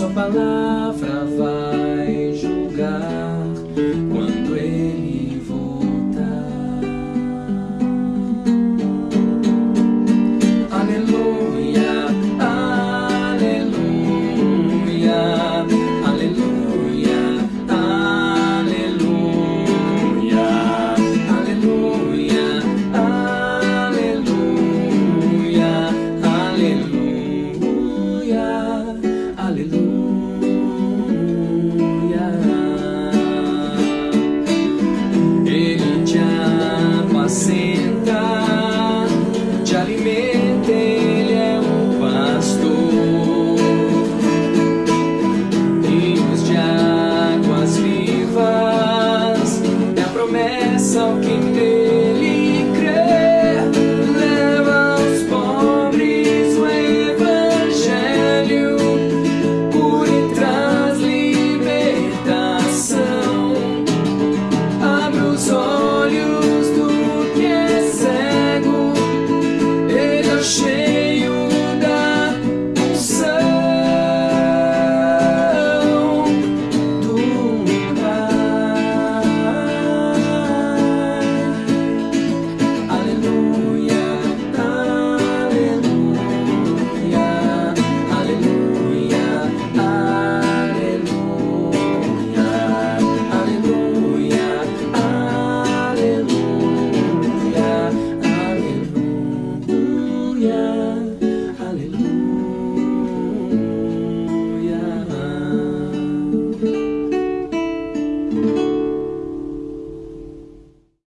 sua palavra vai.